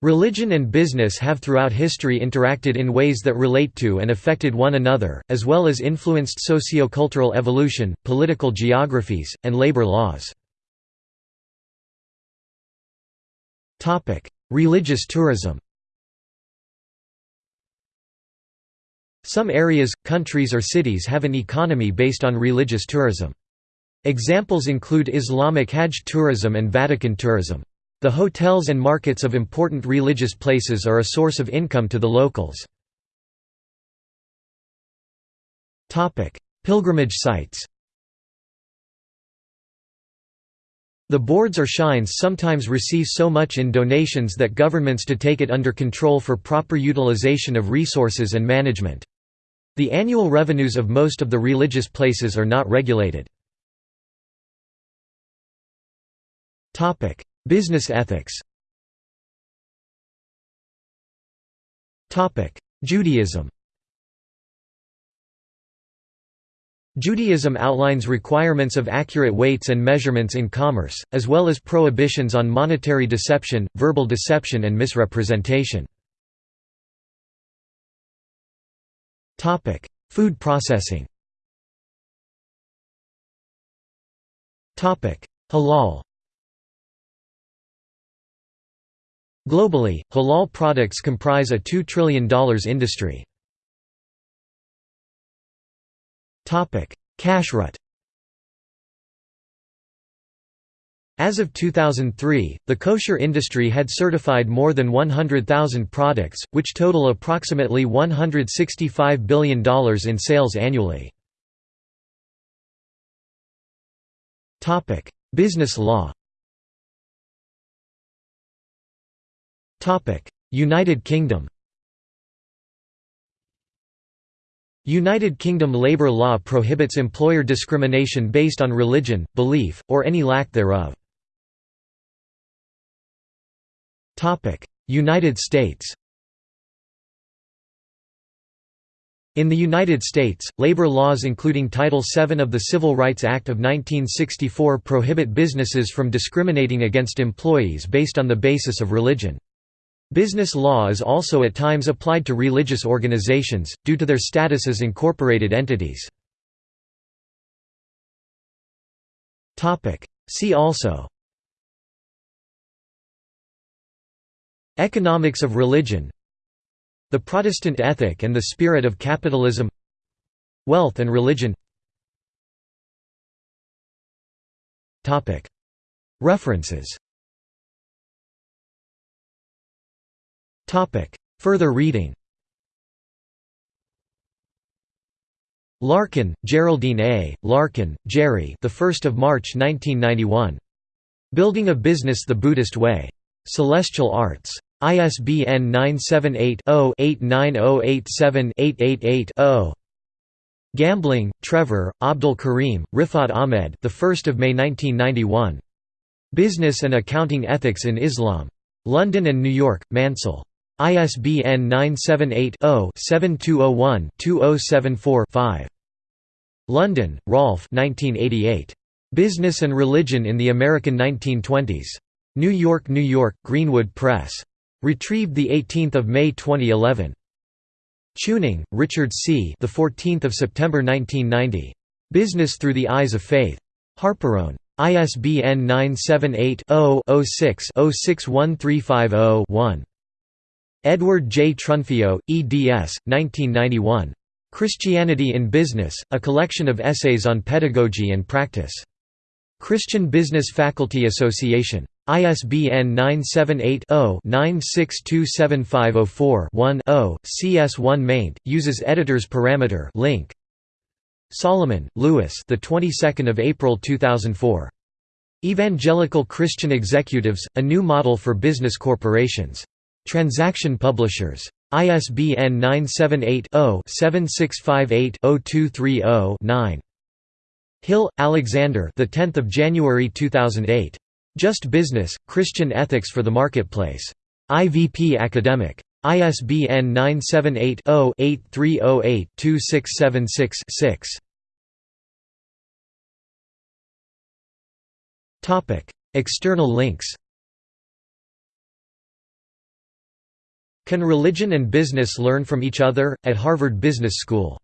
Religion and business have throughout history interacted in ways that relate to and affected one another, as well as influenced socio-cultural evolution, political geographies, and labor laws. Religious tourism Some areas, countries or cities have an economy based on religious tourism. Examples include Islamic Hajj tourism and Vatican tourism. The hotels and markets of important religious places are a source of income to the locals. Pilgrimage sites The boards or shrines sometimes receive so much in donations that governments to take it under control for proper utilization of resources and management. The annual revenues of most of the religious places are not regulated. Business ethics. Judaism. Judaism outlines requirements of accurate weights and measurements in commerce, as well as prohibitions on monetary deception, verbal deception and misrepresentation. Food processing. Halal Globally, halal products comprise a $2 trillion industry. Kashrut As of 2003, the kosher industry had certified more than 100,000 products, which total approximately $165 billion in sales annually. Business law United Kingdom United Kingdom labour law prohibits employer discrimination based on religion, belief, or any lack thereof. United States In the United States, labor laws including Title VII of the Civil Rights Act of 1964 prohibit businesses from discriminating against employees based on the basis of religion. Business law is also at times applied to religious organizations, due to their status as incorporated entities. See also Economics of religion The Protestant ethic and the spirit of capitalism Wealth and religion References Further reading Larkin, Geraldine A. Larkin, Jerry. The 1st of March 1991. Building a Business the Buddhist Way. Celestial Arts. ISBN 978-0-89087-888-0. Gambling, Trevor, Abdul Karim, Rifat Ahmed. The 1st of May 1991. Business and Accounting Ethics in Islam. London and New York, Mansell. ISBN 978-0-7201-2074-5. Lunden, Rolf Business and Religion in the American 1920s. New York, New York, Greenwood Press. Retrieved 18 May 2011. Chewning, Richard C. The 14th of September 1990. Business Through the Eyes of Faith. Harperone. ISBN 978 0 6 061350 one Edward J. Trunfio, eds. 1991. Christianity in Business, a collection of essays on pedagogy and practice. Christian Business Faculty Association. ISBN 978-0-9627504-1-0, CS1 maint, uses editor's parameter link. Solomon, Lewis the 22nd of April 2004. Evangelical Christian Executives, a new model for business corporations. Transaction Publishers. ISBN 978-0-7658-0230-9. Hill, Alexander. The 10th of January 2008. Just Business: Christian Ethics for the Marketplace. IVP Academic. ISBN 978 0 8308 2676 6. External links Can Religion and Business Learn from Each Other? at Harvard Business School